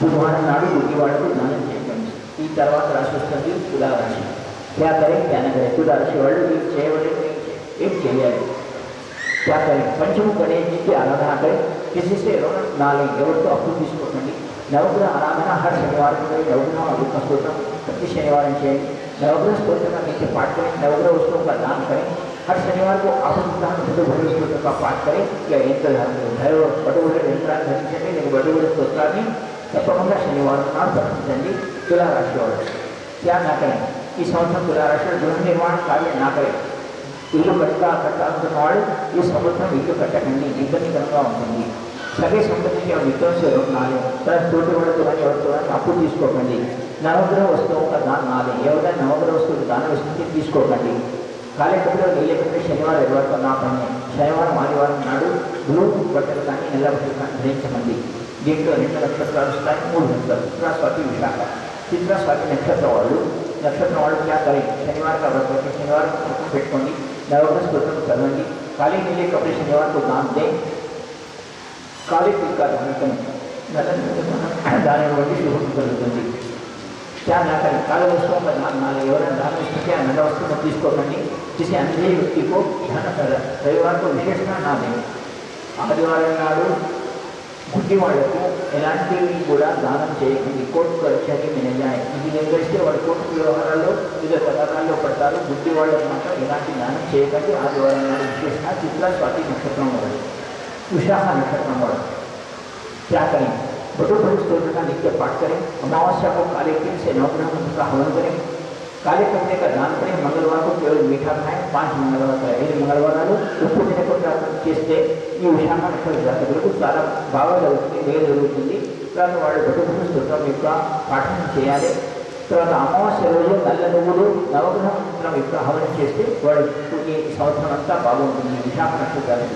బుధవారం నాడు గుడ్డివాడకు దానం చేయండి ఈ తర్వాత రాశి వస్తుంది తులారాశి क्या करें क्या न करें తులారాశి వాళ్ళు ఏం చేయవలేదు ఏం చేయాలి क्या करें पंचमुख गणेश जी की आराधना करें किसी से ऋण ना लें ఎవరితో అప్పు తీసుకోకండి నవగ్రహ ఆరాధన హర్ శనివారం करें नवग्रह अभिज्ञ स्तोत्र प्रति शनिवार చేయండి नवग्रह स्तोत्र का नीचे पाठ करें नवग्रह वस्तुओं का दान करें हर शनिवार को आपदान हिंदू भैरव स्तोत्र का पाठ करें या यंत्र धारण करें भैरव బడుగుల యంత్రాన్ని ధరించండి లేక బడుగుల స్తోత్రాన్ని తప్పకుండా శనివారం నాడు పఠించండి ತಪ್ಪೊಂಡ ಶನಿವಾರ ಸಂದರ್ಭದಲ್ಲಿ ತುಲಾರಾಶಿಯವರು ಯಾಕೆ ಹಾಕೇನೆ ಈ ಸಂವತ್ಸರ ತುಲಾರಾಶಿ ಗೃಹ ನಿರ್ಮಾಣ ಕಾರ್ಯ ನಾಕರೆ ఇల్లు కట్టుగా కట్టాల్సిన వాళ్ళు ఈ సంవత్సరం ఇల్లు కట్టకండి ఇబ్బందికరంగా ఉంటుంది సరే సంబంధించిన విధ్వంసులు నాలుగు తన తోటి వాడితో కానీ ఎవరితో కానీ అప్పు తీసుకోకండి నవగ్రహ వస్తువు ఒక దాని నాలుగు ఎవరైనా నవగ్రహ వస్తువు దానం ఇస్తుంది తీసుకోకండి కాలేపట్లో నీళ్ళకంటే శనివారం ఎవరితో నా పని శనివారం ఆదివారం నాడు బ్లూ బట్టలు కానీ నల్ల బట్టలు కానీ ధరించమండి देवग्रह नक्षत्र अनुष्ठान मूल मंत्र दूसरा स्वाति विशाखा तीसरा स्वाति नक्षत्र वालों नक्षत्र वालों क्या करें शनिवार का व्रत रखें शनिवार को पेटकोंडी नवग्रह स्त्रोत्र करवेंगी काले नीले कपड़े शनिवार को दान दें काले तिल का दान करें दाने वाली शुभ करें क्या ना करें काले वस्तुओं का दान ना ले और दान वस्तु क्या नगर वस्तु में चीज़ करनी जिसे अंधेरी व्यक्ति को ध्यान कर रविवार को विशेष ना दें आदिवार नाडू గుడ్డి వాళ్లకు ఎలాంటివి కూడా దానం చేయకండి కోర్టు పరీక్షకి మినజాయి ఇది నిర్వహిస్తే వాళ్ళు కోర్టు వ్యవహారాల్లో వివిధ పథకాల్లో పడతారు గుడ్డి వాళ్ళకు మాత్రం ఎలాంటి దానం చేయకండి ఆదివారం నాడు విశేషంగా చిత్ర స్వాతి నక్షత్రం వాడు विशाख नक्षत्र वाला क्या करें बटु बटु स्तोत्र का नित्य पाठ करें अमावस्या को काले तिल से नवग्रह मंत्र का हवन करें काले कपड़े का दान करें मंगलवार को केवल मीठा खाएं पांच मंगलवार का ఐదు మంగళవారాలు ఉప్పు తినకుండా చేస్తే ఈ విషయాన్ని అక్కడ జాతకులకు చాలా బాగా జరుగుతుంది వేలు జరుగుతుంది. తర్వాత వాళ్ళు బతుకుని స్తోత్రం యొక్క పాఠనం చేయాలి. తర్వాత అమావాస్య రోజు నల్ల నువ్వులు నవగ్రహ మంత్రం యొక్క హవనం చేస్తే వాళ్ళు ఈ సంవత్సరం అంతా బాగుంటుంది. విశాఖ నక్షత్రాలు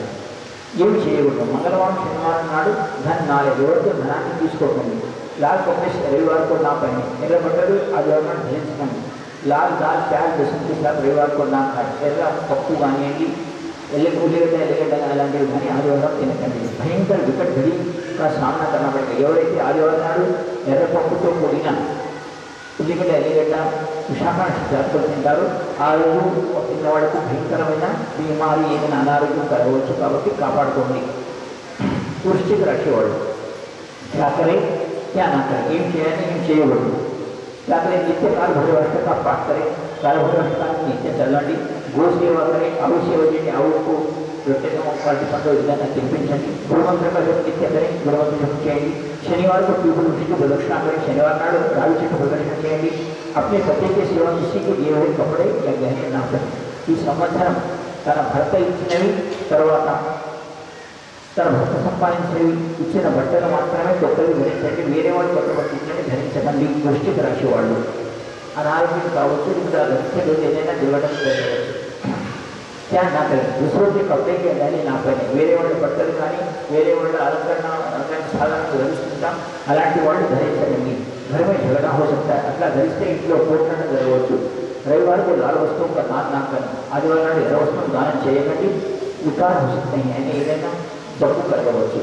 ఏమి చేయకూడదు. మంగళవారం శనివారం నాడు దాన్ని నాలుగు వరకు ధనాన్ని తీసుకోకండి. లాల్ కాంగ్రెస్ రవివారం కూడా నా పైన. ఎర్ర బట్టలు అది ఎవరైనా ధరించకండి. లాల్ దాల్ ప్యాల్ దశ చేశారు రవివారం కూడా నా ఎర్ర పప్పు కానివ్వండి ఎల్లి ఉల్లిగడ్డ ఎల్లిగడ్డ అలాంటివి కానీ ఆదివారం తినకండి భయంకర వికట్ ఘడి का सामना करना पड़ेगा ఎవరైతే ఆదివారం నాడు ఎర్ర పప్పుతో కూడిన ఉల్లిగడ్డ ఎల్లిగడ్డ విశాఖ జాతకులు తింటారు ఆ రోజు పిల్లవాళ్ళకు భయంకరమైన బీమారి ఏదైనా అనారోగ్యం కలగవచ్చు కాబట్టి కాపాడుకోండి వృష్టిక రాశి వాళ్ళు क्या क्या ना करें ఏం చేయాలి ఏం చేయకూడదు क्या करें नित्य काल भैरवस्थ का पाठ करें काल भैरवस्थ का नित्य చదవండి गोसेवकडे अवसेवते आवडतो प्रत्येकाला पाठिंबा योजना चॅम्पियनसाठी गुरुमंत्र इत्याकडे गुरुमंत्र होती आहे शनिवार को पीपल उठी की प्रदक्षिणा करें। शनिवार नाड़ राहु जी को प्रदक्षिणा करेंगे अपने पति के सेवा किसी के दिए हुए कपड़े या गहने ना करें। ఈ సంవత్సరం తన భర్త ఇచ్చినవి తర్వాత తన భర్త సంపాదించినవి ఇచ్చిన బట్టలు మాత్రమే కొత్తవి ధరించండి వేరే వాళ్ళు కొత్త బట్టలు ధరించకండి దృష్టికి రాసేవాళ్ళు వాళ్ళు అనారోగ్యం కావచ్చు ఇంకా ధరించే రోజు ఏదైనా దిగడం జరగవచ్చు क्या ना करें दूसरों के कपड़े के गहने ना पहने వేరే వాళ్ళ బట్టలు కానీ వేరే వాళ్ళ అలంకరణ అలంకరణ సాధనకు ధరిస్తుంటాం అలాంటి వాళ్ళు ధరించకండి घर में झगड़ा हो सकता है అట్లా ధరిస్తే ఇంట్లో పోట్లాట జరగవచ్చు रविवार को लाल वस्तुओं का दान ना करें ఆదివారం నాడు ఎర్ర వస్తువులు దానం చేయకండి వికార్ हो सकते हैं यानी ఏదైనా జబ్బు కలగవచ్చు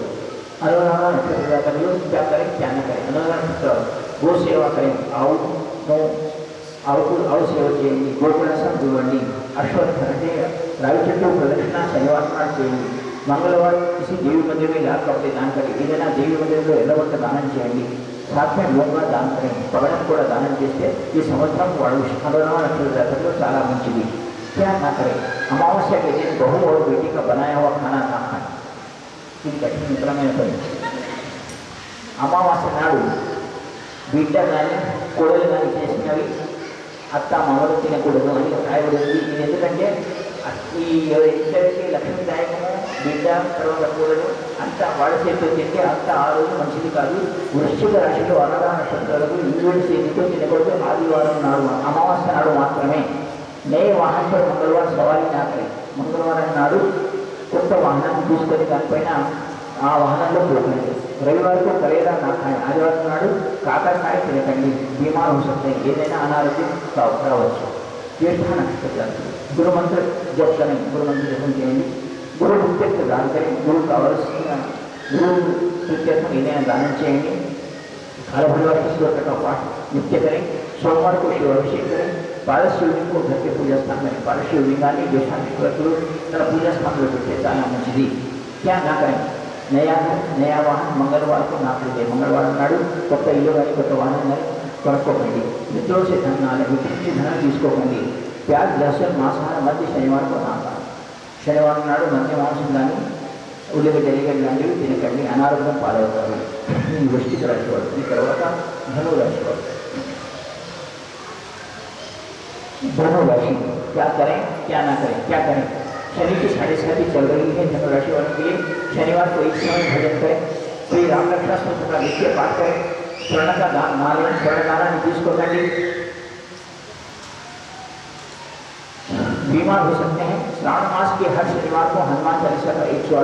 అనురాధ నక్షత్ర జాతకులు क्या करें क्या ना करें అనురాధ నక్షత్ర గో సేవ करें ఆవును ఆవుకు ಅವಕುಲ್ ಔಷಧಿಯಲ್ಲಿ ಗೋಕುಲ ಸಂಜೀವನಿ अश्वत्थे राविचट्टू प्रदक्षिणा शनिवार చేయండి మంగళవారం చేసి దేవి మందిరం లేకపోతే దానికంటే ఏదైనా దేవి మందిరంలో ఎల్లవంట దానం చేయండి సాత్మే లోగా దానం చేయండి పగడం కూడా దానం చేస్తే ఈ సంవత్సరం వాళ్ళు కరోనా నక్షత్ర జాతరలో చాలా మంచిది क्या ना करें अमावस्या के दिन बहू और बेटी का बनाया हुआ खाना ना खाएँ ఇది కఠిన మిత్రమైన పని అమావాస్య నాడు బిడ్డ కానీ కోడలు కానీ చేసినవి అత్త మామలు తినకూడదు అని రాయబడింది ఇది ఎందుకంటే ఈ ఇద్దరికి లక్ష్మీదాయకము బిడ్డ తర్వాత కూడదు అంత వాళ్ళ చేతితో తింటే అంత ఆ రోజు మంచిది కాదు. వృశ్చిక రాశిలో అన్నదాన నక్షత్రాలకు ఈవేడు చేతితో తినకూడదు. ఆదివారం నాడు అమావాస్య నాడు మాత్రమే. నే వాహనంపై మంగళవారం సవారీ నాకరే మంగళవారం నాడు కొత్త వాహనాన్ని తీసుకొని దానిపైన ఆ వాహనంలో పోతుంది రవివారం కరేలా నా ఖాయి ఆదివారం నాడు కాకరకాయ తినకండి బీమాలు వస్తాయి ఏదైనా అనారోగ్యం కావచ్చు జ్యేష్ఠ నక్షత్రం गुरु मंत्र जप करें गुरु मंत्र जपन करेंगे गुरु मुख्य प्रदान करें गुरु का वर्ष गुरु प्रत्यर्थ महीने में दान चाहिए हर भगवान के स्त्रोत्र का पाठ नित्य करें सोमवार को शिवाभिषेक करें पारस शिवलिंग को घर के पूजा स्थान में पारस पूजा स्थान में बैठे मछली क्या ना करें नया घर नया वाहन मंगलवार को ना खरीदे मंगलवार నాడు కొత్త ఇల్లు కానీ కొత్త వాహనం కానీ కొనుక్కోకండి మిత్రుల से धन ना लें मित्र से धन తీసుకోకండి प्याज लहसुन मांसाहार मध्य शनिवार को ना खाएं శనివారం నాడు మధ్య మాంసం కానీ ఉల్లిగడ్డ ఎల్లిగడ్డ లాంటివి తినకండి అనారోగ్యం పాలవుతారు ఈ వృష్టిక రాశి వాడు ఈ తర్వాత ధను రాశి వాడు धनु राशि क्या करें क्या ना करें क्या करें शनि की साढ़े साथी चल रही है धनु राशि वालों के लिए परिवार को भजन करें श्री राम रक्षा का नित्य पाठ करें। स्वर्ण का नारायण स्वर्ण नारायण बीमार हो सकते हैं। श्रावण मास के हर शनिवार को हनुमान चालीसा का एक सौ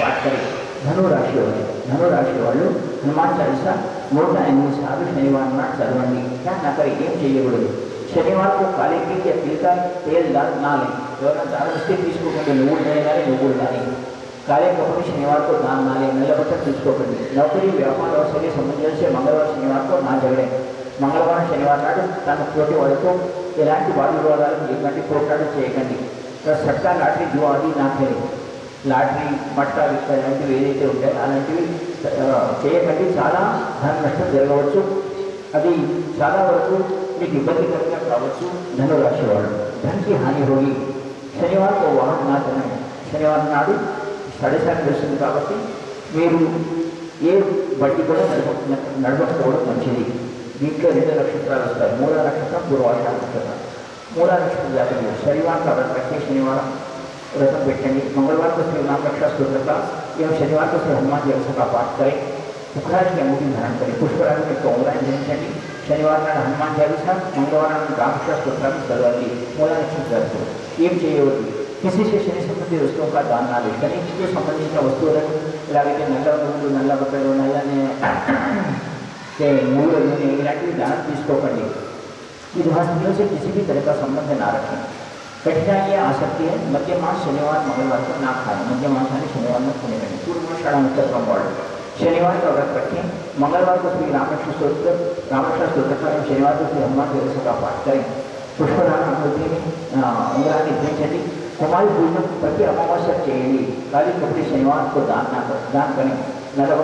पाठ करें। धनुराशि वाले, धनुराशि वालों, हनुमान चालीसा मोटा एंग्लिश आगे शनिवार ना चलवानी क्या ना करें गेम चाहिए बोले। शनिवार को काले पी या तिल का तेल डाल ना लें। दोनों दाल, उसके बीच को कहते नोट नहीं डालें नूर डालेंगे કાર્યક્રમો शनिवार को दान ना लें महिला बचत किसको करें नौकरी व्यापार और शरीर संबंधन से मंगलवार शनिवार को ना झगड़ें మంగళవారం శనివారం నాడు తన తోటి వాళ్ళతో ఎలాంటి వాద వివాదాలకు ఎటువంటి పోట్లాటలు చేయకండి సట్ట లాటరీ జువా అది నాకేది లాటరీ మట్ట ఇలాంటివి ఏదైతే ఉంటాయో అలాంటివి చేయకండి చాలా ధన నష్టం జరగవచ్చు అది చాలా వరకు మీకు ఇబ్బందికరంగా కావచ్చు ధనురాశి వాళ్ళు ధనకి హాని హోగి శనివారం వాహనం నాశనం శనివారం నాడు సడసారి వస్తుంది కాబట్టి మీరు ఏ బట్టి కూడా నడప నడపకపోవడం మంచిది దీంట్లో రెండు నక్షత్రాలు వస్తాయి మూల నక్షత్రం పూర్వాష నక్షత్రం మూల నక్షత్రం జాతకులు శనివారం కాబట్టి ప్రతి శనివారం व्रत बैठेंगे मंगलवार को श्री नाम रक्षा स्तोत्र का एवं शनिवार को श्री हनुमान चालीसा का पाठ करें पुखराज की अंगूठी धारण करें पुष्पराज में कोंगराज ధరించండి శనివారం నాడు హనుమాన్ చాలీసా మంగళవారం నాడు రామకృష్ణ స్తోత్రాన్ని చదవండి మూల నక్షత్రాలు ఏం చేయవద్దు किसी किसी से शनि संबंधी वस्तुओं का दान ना लेकर इनके संबंधी का वस्तु रख लागे ವಿಶೇಷಣೆ ಸಂಬಂಧಿ ವಸ್ತುಗಳ ದಾನಾದೇಶ ನೆಕ್ಸ್ಟ್ ಸಂಬಂಧಿತ ವಸ್ತುಗಳನ್ನು ಇಲಾಖೆ నల్ల భూములు నల్ల इलाके నల్లని మూడు ఇలాంటివి దానం తీసుకోకండి ఇది हस्तियों से किसी भी तरह का संबंध ना रखें। कठिनाई आ सकती है मध्य मास शनिवार, मंगलवार को ना खाएँ। मध्य मास यानी शनिवार में खाने करें पूर्व शाला उत्तर का मॉडल शनिवार का व्रत रखें। मंगलवार को श्री रामकृष्ण स्त्रोत्र रामकृष्ण स्त्रोत्र का शनिवार को श्री हनुमान देवस्व का पाठ करें। पुष्पदान आकृति में अंगरानी इतनी चली। कुमारी पूजन प्रति अमावस्या चयी काली प्रति शनिवार को दान दाकान नलब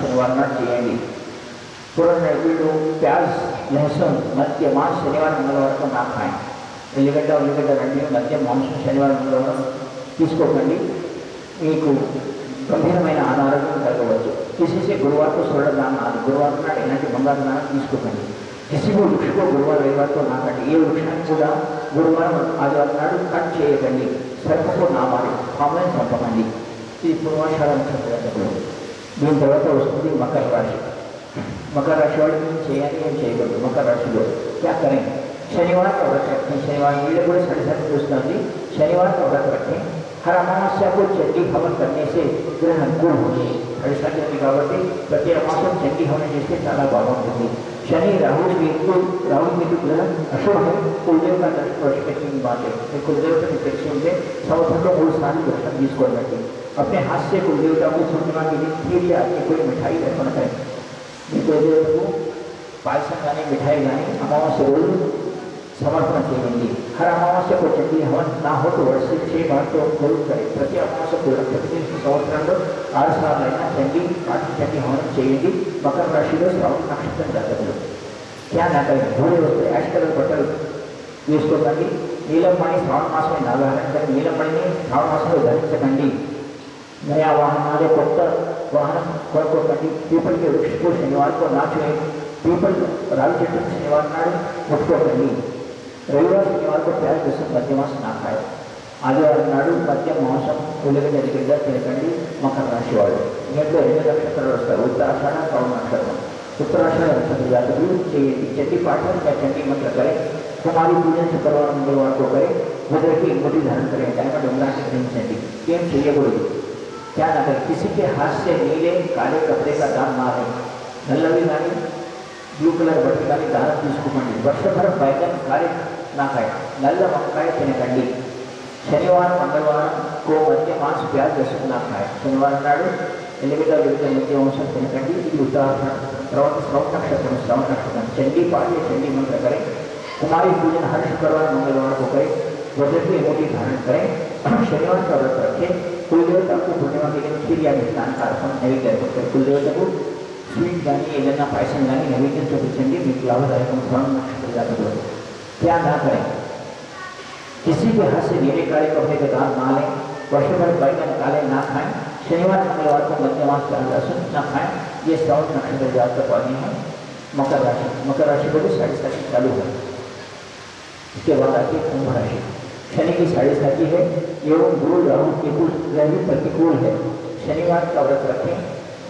शनिवार चयी वीडू प्याज, लहसुन मध्य मार शनिवार, मंगलवार को ना खाएँ। एलगड उलगड रही मध्य मंस शनिवार, मंगलवार गंभीर मैंने अनारो्य कलवे किसी से गुरुवार को सोलह दान गुरुवार इलांट बंगार दाना किसी को वृक्ष को गुरुवार, रविवार को ना ये वृक्षा గురువారం ఆదివారం నాడు కట్ చేయకండి సర్పకు నా మారి పాములను చంపకండి ఇది పూర్వాషాఢ నక్షత్రం దీని తర్వాత వస్తుంది మకర రాశి मकर राशि वाले ఏం చేయాలి ఏం చేయకూడదు మకర రాశిలో क्या करें शनिवार का व्रत रखें शनिवार वीडियो కూడా సరిసరి చూస్తుంది शनिवार का व्रत रखें हर अमावस्या को चंडी हवन करने से ग्रह अनुकूल होंगे సరిసరి కాబట్టి ప్రతి అమాసం చండీ హవనం చేస్తే చాలా బాగుంటుంది शनि राहुल केतु तो राहुल केतु तो ग्रह अशुभ है, कुलदेव का दर्शन की बात है बांटे तो कुलदेवता की परीक्षा से सर्वप्रथम वो स्नान दर्शन बीस को बैठे अपने हाथ से कुलदेव का को सुनना के लिए फिर या आपकी कोई मिठाई अर्पण करें। कुलदेवता को पायसम संगाने मिठाई यानी अमावस रोज समर्पण करेंगे हर अमावस्या को चंडी हवन ना हो तो वर्ष से छह बार तो जरूर करें ప్రతి అమావాస్య కూడా ప్రతి సంవత్సరంలో ఆరు సార్లు అయినా చండీ పాటి చండీ హవనం చేయండి మకర రాశిలో శ్రవణ నక్షత్రం జాతకులు क्या ना करें भूरे वस्त्र ऐश कलर बटल వేసుకోకండి నీలమణి శ్రావణ మాసమే నాగారండి నీలమణిని శ్రావణ మాసంలో ధరించకండి नया वाहन हमारे కొత్త వాహనం కొనుక్కోకండి పీపల్ के वृक्ष को शनिवार को ना छुएं पीपल रावी చెట్టు శనివారం నాడు ముట్టుకోకండి રવિવાર શનિવાર को प्याज दूसरे मध्य मास ना खाए ಆದಿವಾರನಾಡು ಮಧ್ಯ ಮಾಂಸ ಉಳಿದ ನಡಿಗೆಯಿಂದ ತಿಳ್ಕೊಂಡು ಮಕರ ರಾಶಿ ಒಳಗೆ ಇನ್ನೊಂದು ಎರಡು ನಕ್ಷತ್ರ ಬರ್ತವೆ ಉತ್ತರಾಷಾಢ ಪೌರ್ಣಾಕ್ಷರ ಉತ್ತರಾಷಾಢ ನಕ್ಷತ್ರ ಜಾತಕರು ಚಟಿ ಪಾಠ ಚಂಡಿ ಮಂತ್ರ ಕರೆ ಕುಮಾರಿ ಪೂಜೆ ಶುಕ್ರವಾರ ಮಂಗಳವಾರ ಹೋಗರೆ बुधवार मुटी धारण करें टाइम डोंगरा के दिन चंडी केम चाहिए गुरु क्या ना करें किसी के हाथ से नीले काले कपड़े का दान मारे नल्ला भी मारे ब्लू कलर बटन का भी दान तीस को मंडी वर्ष भर बैगन काले కాయ నల్ల వంకాయ తినకండి శనివారం మంగళవారం కో మధ్య మాంస ప్యాజ్ దర్శనం నా కాయ శనివారం నాడు ఎల్లిగడ్డ వివిధ మధ్య వంశం తినకండి ఇది ఉత్తరాఖండ్ తర్వాత శ్రవణ నక్షత్రం శ్రవణ నక్షత్రం चंडी पाठ या चंडी मंत्र करें कुमारी पूजन हर शुक्रवार मंगलवार को करें वज्र की मोटी धारण करें शनिवार का व्रत रखें कुल देवता को पूर्णिमा के दिन खीर या मिष्ठान का अर्पण नैवेद्य अर्पित करें कुल देवता को स्वीट गानी ఏదైనా పాయసం కానీ నైవేద్యం చూపించండి మీకు లాభదాయకం శ్రవణ నక్షత్ర జాతకులు क्या ना करें किसी के हाथ से गीले काले कपड़े के दान ना लें, वर्ष भर बैगन काले ना खाएँ। शनिवार मंगलवार को मध्यमास का लहसुन ना खाएँ। ये सौ नक्षत्र जात का पानी है। मकर राशि मकर राशि को भी साढ़े साथी चालू है। इसके बाद आती है कुंभ राशि। शनि की साढ़े साथी है, एवं गुरु राहु केतु ग्रह भी प्रतिकूल है। शनिवार का व्रत रखें।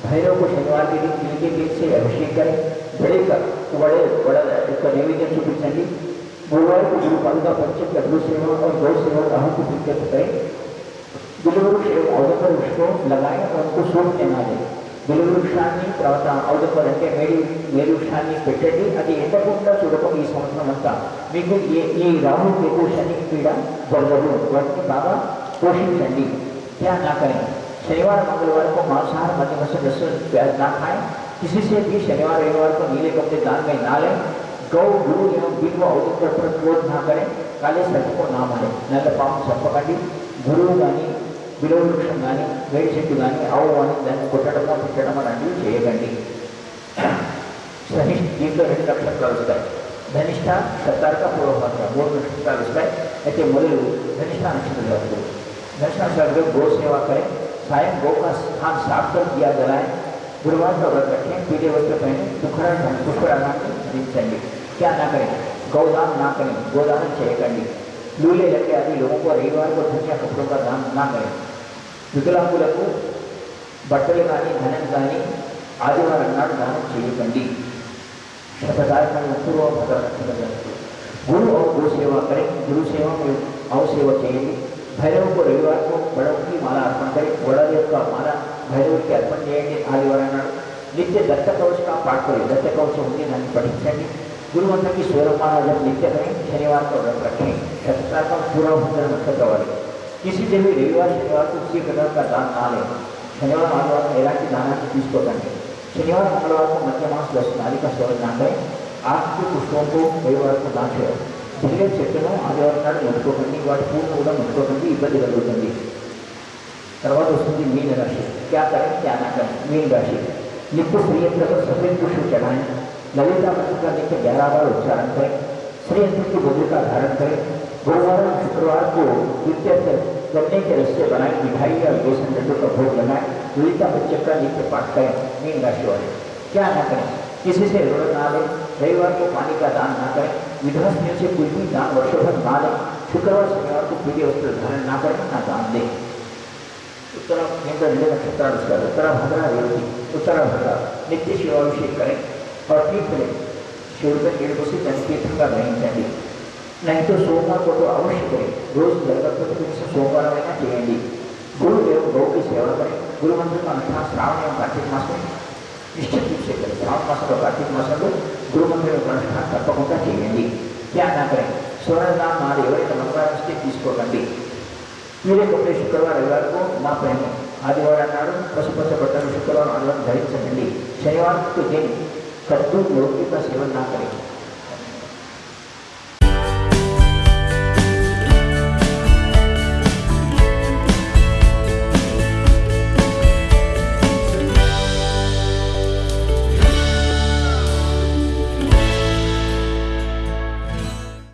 भैरव को शनिवार के दिन तिल के बीज से अभिषेक करें। बड़े का, बड़े, बड़ा उसका नैवेद्य सुखी चंडी को गुरु पालिका पंचम का गुरु सेवा और गौ सेवा राहु को प्रीत्यर्थ करें बिलवृक्ष एवं अवधकर वृक्ष को लगाएं और उनको सूखने ना दें బిలువృక్షాన్ని తర్వాత అవధపర్ అంటే మేడి మేలు వృక్షాన్ని పెట్టండి అది ఎండకుండా చూడటం ఈ సంవత్సరం అంతా మీకు ఏ ఈ రాహు కేతు శని పీడ జరగదు వాటిని బాగా పోషించండి क्या ना करें शनिवार मंगलवार को मांसाहार मध्य मसल लहसुन प्याज ना खाएं किसी से भी शनिवार रविवार को नीले कपड़े दान में ना लें गौ गुरु एवं बिंब औचित्य पर क्रोध ना करें काले सर्प को ना मारें न तो पाप सर्प कटी గురువు కానీ విలువ వృక్షం కానీ వేడి చెట్టు కానీ ఆవు కానీ దాన్ని కొట్టడమో తిట్టడమో లాంటివి చేయకండి సహిష్ఠ దీంట్లో రెండు నక్షత్రాలు వస్తాయి ధనిష్ట సత్తారక పూర్వభాష మూడు నక్షత్రాలు వస్తాయి అయితే మొదలు ధనిష్ట నక్షత్రంలో వస్తుంది ధనిష్ట नक्षत्र गो सेवा करें सायं गौ का स्थान साफ़ कर दिया जलाएँ गुरुवार का व्रत रखें पीले वस्त्र पहने सुखरा सुखराना धరించండి क्या ना करें गौदान ना करें गोदान చేయకండి लूले लगे आदि लोगों को रविवार को धन या कपड़ों का दान ना करें వికలాంగులకు బట్టలు కానీ ధనం కానీ ఆదివారం నాడు దానం చేయకండి शतदायक पूर्व गुरु और गो सेवा करें गुरु सेवा में अव सेवा చేయండి భైరవ को रविवार को बड़ों की माला अर्पण करें बड़ा देव का माला भैरव की अर्पण చేయండి ఆదివారం నాడు నిత్య दत्त कवच का पाठ करें दत्त कवच होंगे దాన్ని పఠించండి गुरु मंत्र की सोलह माला जब नित्य करें शनिवार का व्रत रखें सत्याक्रम तो पूरा होकर मुख्य दौड़े किसी दिन भी रविवार, शनिवार तो को किसी प्रकार का दान ना लें शनिवार मंगलवार महिला की दाना की चीज़ को करें शनिवार मंगलवार को मध्य मास दस नाली का स्वर ना करें. आपके पुष्पों को रविवार को दान छोड़ें ಜಿಲ್ಲೆಯ ಚಕ್ಕನು ಆದಿವಾರನಾಡು ನಡ್ಕೋಬಂದು ಇವಾಗ ಪೂರ್ಣ ಕೂಡ ನಡ್ಕೋಬಂದು ಇಬ್ಬರಿಗಳು ಬಂದು తర్వాత వస్తుంది मीन राशि, क्या करें, क्या ना करें, मीन राशि. నిప్పు ప్రియంతో सफ़ेद पुष्प ललिता मंत्र का देखिए ग्यारह बार उच्चारण करें, श्री अंतर की बोली का धारण करें, गुरुवार और शुक्रवार को द्वितीय गन्ने के रिश्ते बनाए, मिठाई और बेसन लड्डू का भोग लगाए, ललिता बच्चे का नित्य पाठ करें मीन राशि वाले क्या ना करें, किसी से ऋण ना लें, रविवार को पानी का दान ना करें विधवा स्त्रियों से कोई भी दान वर्षों भर ना लें, शुक्रवार शनिवार को पीले वस्त्र धारण ना करें, ना दान दें। उत्तरा केंद्र नक्षत्र उत्तरा भद्रा रेवती उत्तरा भद्रा नित्य शिवाभिषेक करें। પતિત્રે શિવને નિર્દોષી સંસ્કૃતિમાં గ్రహించండి నైట్ సోమవారం పూట అవశ్యకమే రోజు జరగకపోతే కనీసం సోమవారమైనా చేయండి గురుదేవు గౌకి సేవలపై గురువంతుడు అంతా శ్రావణం కార్తీక మాసం నిశ్చిత తీసుకెళ్ళారు శ్రావణ మాసంలో కార్తీక మాసంలో గురువంతుడు అనుష్ఠానం తప్పకుండా చేయండి ధ్యానాగ్రహం సోమవారం నాడు ఎవరైతే మంగళవారం వస్తే తీసుకోకండి మీరే కొట్టే శుక్రవారం వరకు మా ప్రయత్నం ఆదివారం నాడు పసుపచ్చ పట్టణ శుక్రవారం అందులో ధరించండి శనివారం దేని दिन कद्दू का सेवन ना करें